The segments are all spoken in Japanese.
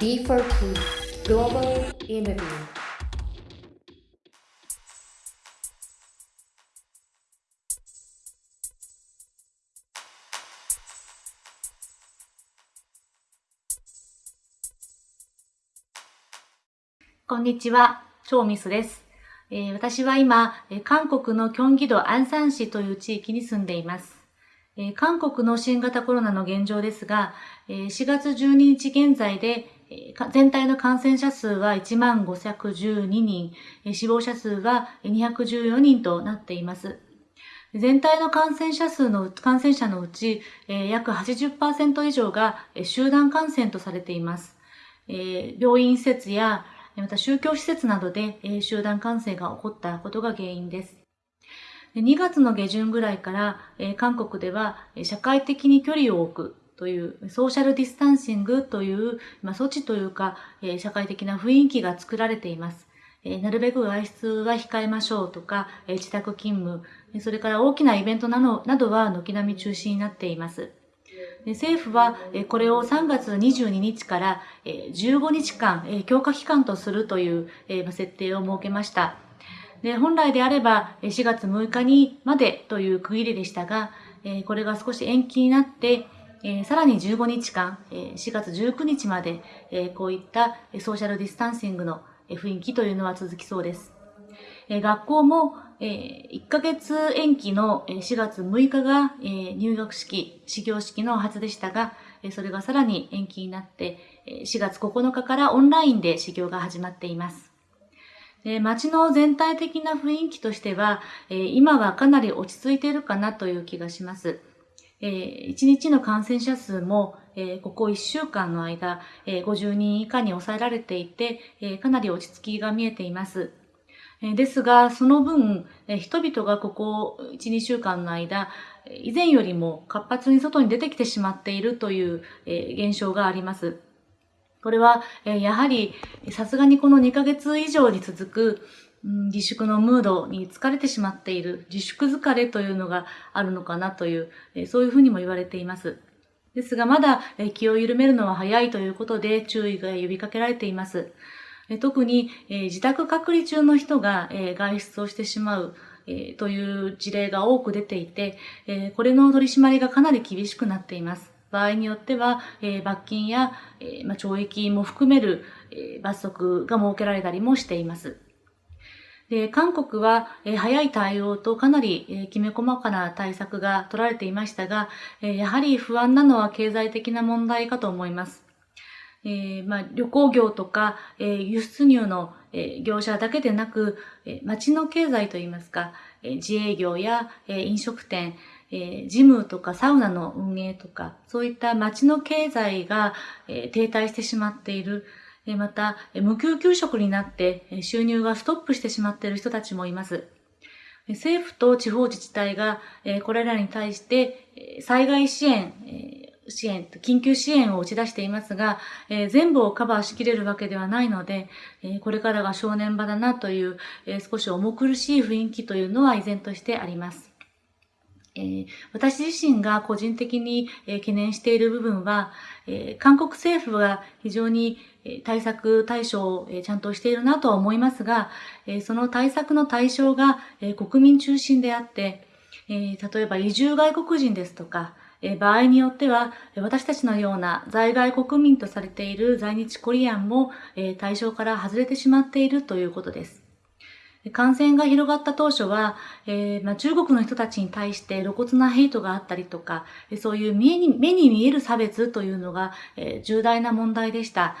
D4P Global Interview こんにちは、チョウミスです。えー私は今、えー韓国のキョンギ道アンサン市という地域に住んでいます。えー韓国の新型コロナの現状ですが、えー4月12日現在で、全体の感染者数は1万512人、死亡者数は214人となっています。全体の感染者数の、感染者のうち、約80%以上が集団感染とされています。病院施設やまた宗教施設などで、集団感染が起こったことが原因です。2月の下旬ぐらいから、韓国では社会的に距離を置くというソーシャルディスタンシングという、まあ、措置というか、えー社会的な雰囲気が作られています。えーなるべく外出は控えましょうとか、えー自宅勤務、それから大きなイベントなどなどは軒並み中止になっています。で政府はえこれを3月22日からえー15日間え強化期間とするというえーまあ設定を設けました。で本来であれば4月6日にまでという区切りでしたが、これが少し延期になって、えーさらに15日間、えー4月19日まで、えーこういったソーシャルディスタンシングの雰囲気というのは続きそうです。えー学校も、えー1ヶ月延期の4月6日が、えー入学式、始業式のはずでしたが、えそれがさらに延期になって、え4月9日からオンラインで始業が始まっています。で街の全体的な雰囲気としては、え今はかなり落ち着いているかなという気がします。え1日の感染者数も、えーここ1週間の間、えー50人以下に抑えられていて、えーかなり落ち着きが見えています。ですが、その分、人々がここ1、2週間の間、以前よりも活発に外に出てきてしまっているという、現象があります。これは、やはり、さすがにこの2ヶ月以上に続く、自粛のムードに疲れてしまっている、自粛疲れというのがあるのかなという、そういうふうにも言われています。ですが、まだ気を緩めるのは早いということで注意が呼びかけられています。特に、自宅隔離中の人が、外出をしてしまう、という事例が多く出ていて、これの取り締まりがかなり厳しくなっています。場合によっては、罰金や、懲役も含める、罰則が設けられたりもしています。で韓国は、え早い対応とかなり、えきめ細かな対策が取られていましたが、えやはり不安なのは経済的な問題かと思います。えーまあ、旅行業とか、えー輸出入の、えー業者だけでなく、え町の経済といいますか、え自営業や、え飲食店、えジムとかサウナの運営とか、そういった町の経済が、え停滞してしまっている。えまた、無給給食になって収入がストップしてしまっている人たちもいます。政府と地方自治体が、これらに対して、災害支援、支援、緊急支援を打ち出していますが、え全部をカバーしきれるわけではないので、えこれからが正念場だなという、え少し重苦しい雰囲気というのは依然としてあります。え私自身が個人的に、え懸念している部分は、え韓国政府は非常に対策対処をちゃんとしているなとは思いますが、その対策の対象が国民中心であって、例えば移住外国人ですとか、場合によっては私たちのような在外国民とされている在日コリアンも対象から外れてしまっているということです。感染が広がった当初は、えーまあ、中国の人たちに対して露骨なヘイトがあったりとか、そういう目に目に見える差別というのが、えー重大な問題でした。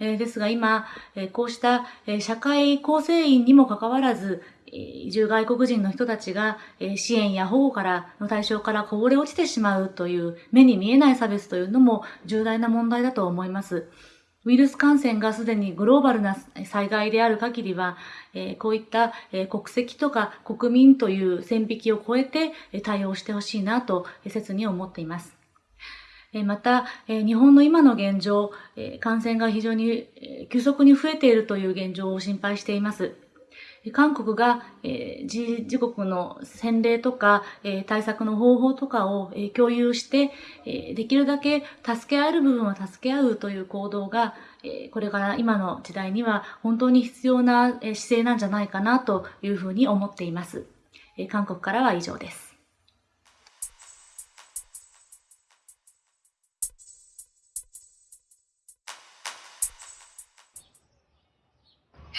えーですが今、えこうした、え社会構成員にもかかわらず、移住外国人の人たちが、支援や保護からの対象からこぼれ落ちてしまうという目に見えない差別というのも重大な問題だと思います。ウイルス感染がすでにグローバルな災害である限りは、えこういった、え国籍とか国民という線引きを超えて対応してほしいなと切に思っています。また、日本の今の現状、感染が非常に急速に増えているという現状を心配しています。韓国が、えー、自国の先例とか、えー、対策の方法とかを、えー、共有して、えー、できるだけ助け合える部分は助け合うという行動が、えー、これから今の時代には本当に必要な、姿勢なんじゃないかなというふうに思っています。えー、韓国からは以上です。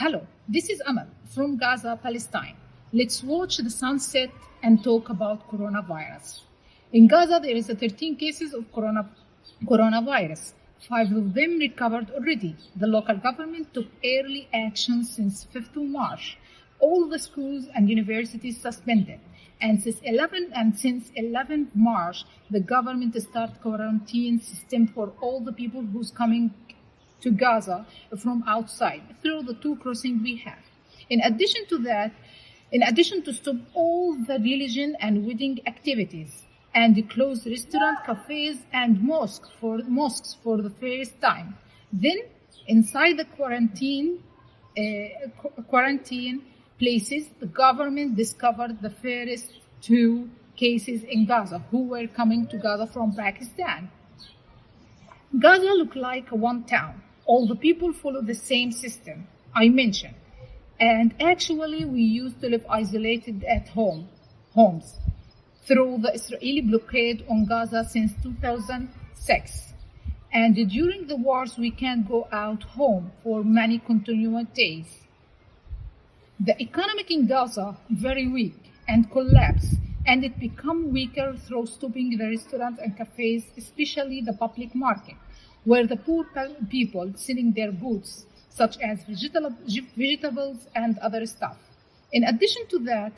Hello, this is Amal from Gaza, Palestine. Let's watch the sunset and talk about coronavirus. In Gaza, there is 13 cases of corona, coronavirus. Five of them recovered already. The local government took early action since 5th of March. All the schools and universities suspended. And since 11 and since 11th March, the government started quarantine system for all the people who's coming to Gaza from outside through the two crossings we have. In addition to that, in addition to stop all the religion and wedding activities and close restaurant, cafes, and mosques for mosques for the first time. Then, inside the quarantine uh, quarantine places, the government discovered the first two cases in Gaza who were coming to Gaza from Pakistan. Gaza looked like one town all the people follow the same system I mentioned. And actually, we used to live isolated at home, homes, through the Israeli blockade on Gaza since 2006. And during the wars, we can't go out home for many continuous days. The economic in Gaza very weak and collapsed, and it become weaker through stopping the restaurants and cafes, especially the public market where the poor people selling their goods, such as vegetables and other stuff. In addition to that,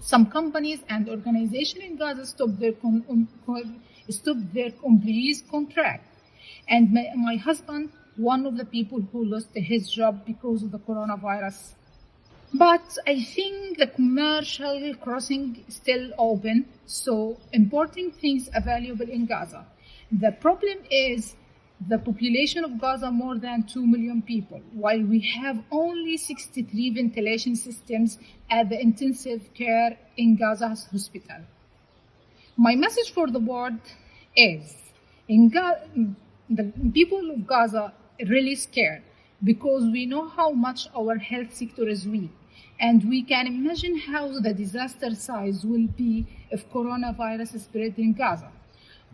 some companies and organizations in Gaza stopped their, um, stopped their employees' contract. And my, my husband, one of the people who lost his job because of the coronavirus. But I think the commercial crossing is still open, so importing things available in Gaza. The problem is the population of Gaza more than 2 million people, while we have only 63 ventilation systems at the intensive care in Gaza's hospital. My message for the world is in Ga- the people of Gaza really scared because we know how much our health sector is weak and we can imagine how the disaster size will be if coronavirus spread in Gaza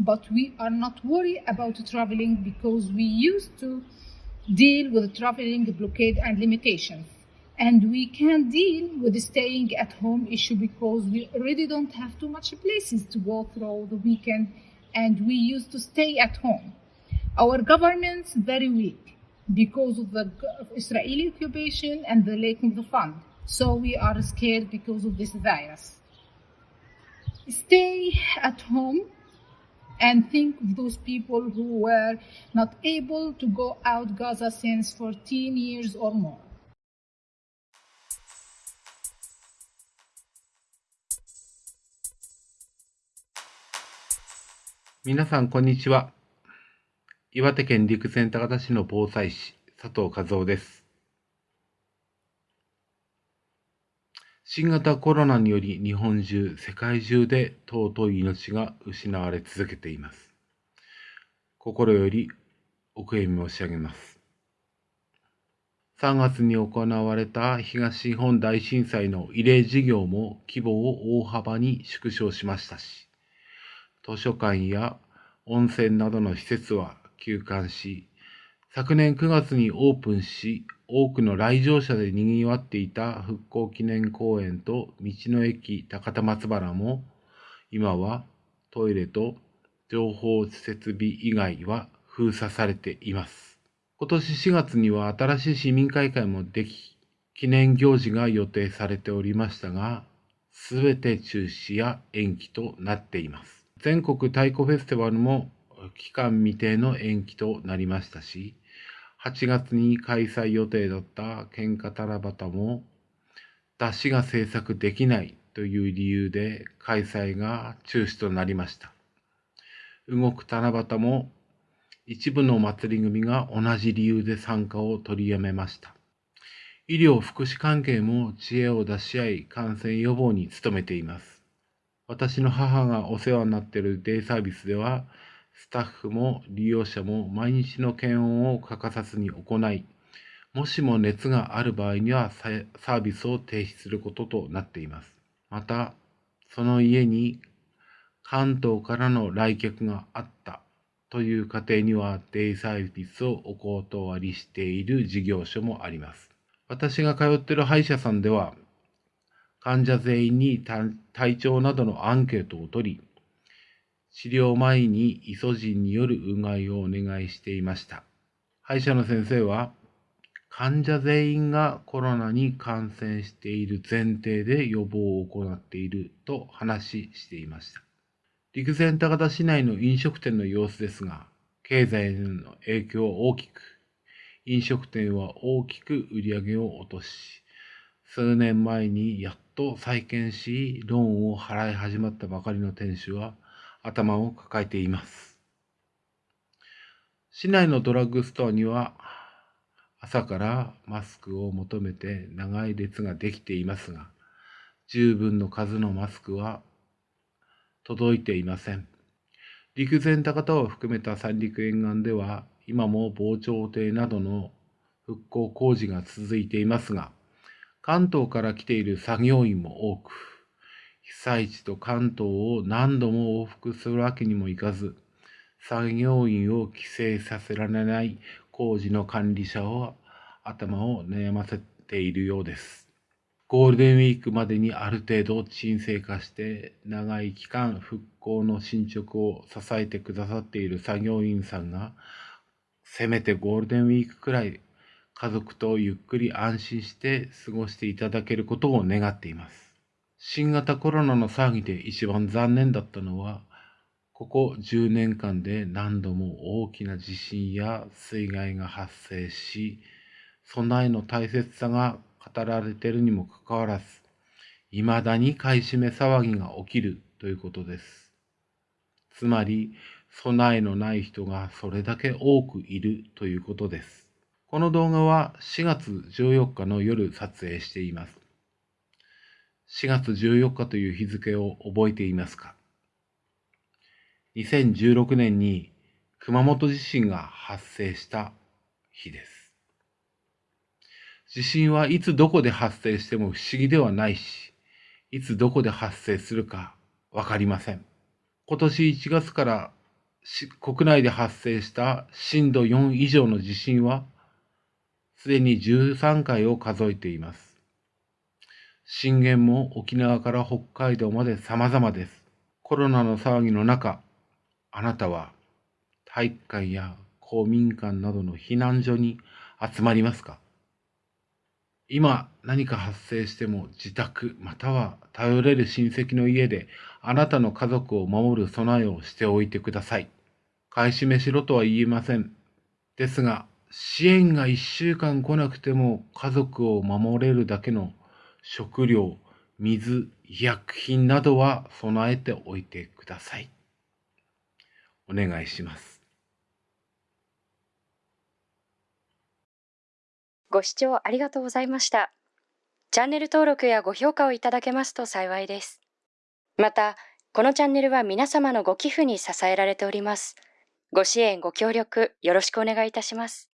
but we are not worried about traveling because we used to deal with traveling blockade and limitations. And we can deal with the staying at home issue because we already don't have too much places to go through the weekend and we used to stay at home. Our government's very weak because of the Israeli occupation and the lack of the fund. So we are scared because of this virus. Stay at home and think of those people who were not able to go out Gaza since 14 years or more. 皆さん、こんにちは。岩手県陸前高田市の防災士、佐藤和夫です。新型コロナにより日本中、世界中で尊い命が失われ続けています。心よりお悔やみ申し上げます。3月に行われた東日本大震災の慰霊事業も規模を大幅に縮小しましたし、図書館や温泉などの施設は休館し、昨年9月にオープンし、多くの来場者で賑わっていた復興記念公園と道の駅高田松原も、今はトイレと情報設備以外は封鎖されています。今年4月には新しい市民会館もでき、記念行事が予定されておりましたが、すべて中止や延期となっています。全国太鼓フェスティバルも期間未定の延期となりましたし、8月に開催予定だった喧嘩七夕も、出しが制作できないという理由で開催が中止となりました。動く七夕も一部の祭り組が同じ理由で参加を取りやめました。医療福祉関係も知恵を出し合い感染予防に努めています。私の母がお世話になっているデイサービスでは、スタッフも利用者も毎日の検温を欠かさずに行い、もしも熱がある場合にはサービスを停止することとなっています。また、その家に関東からの来客があったという家庭にはデイサービスをお断りしている事業所もあります。私が通っている歯医者さんでは、患者全員に体調などのアンケートを取り、治療前にイソジンによるうがいをお願いしていました。歯医者の先生は、患者全員がコロナに感染している前提で予防を行っていると話していました。陸前高田市内の飲食店の様子ですが、経済への影響は大きく、飲食店は大きく売り上げを落とし、数年前にやっと再建し、ローンを払い始まったばかりの店主は頭を抱えています。市内のドラッグストアには朝からマスクを求めて長い列ができていますが、十分の数のマスクは届いていません。陸前高田を含めた三陸沿岸では、今も防潮堤などの復興工事が続いていますが、関東から来ている作業員も多く、被災地と関東を何度も往復するわけにもいかず、作業員を帰省させられない工事の管理者は頭を悩ませているようです。ゴールデンウィークまでにある程度沈静化して長い期間復興の進捗を支えてくださっている作業員さんがせめてゴールデンウィークくらい家族とゆっくり安心して過ごしていただけることを願っています。新型コロナの騒ぎで一番残念だったのはここ10年間で何度も大きな地震や水害が発生し備えの大切さが語られているにもかかわらず、いまだに買い占め騒ぎが起きるということです。つまり、備えのない人がそれだけ多くいるということです。この動画は4月14日の夜撮影しています。4月14日という日付を覚えていますか ?2016 年に熊本地震が発生した日です。地震はいつどこで発生しても不思議ではないし、いつどこで発生するかわかりません。今年1月から国内で発生した震度4以上の地震は、すでに13回を数えています。震源も沖縄から北海道まで様々です。コロナの騒ぎの中、あなたは体育館や公民館などの避難所に集まりますか？今何か発生しても自宅または頼れる親戚の家であなたの家族を守る備えをしておいてください。買い占めしろとは言えません。ですが、支援が1週間来なくても家族を守れるだけの食料、水、医薬品などは備えておいてください。お願いします。ご視聴ありがとうございました。チャンネル登録やご評価をいただけますと幸いです。また、このチャンネルは皆様のご寄付に支えられております。ご支援、ご協力、よろしくお願いいたします。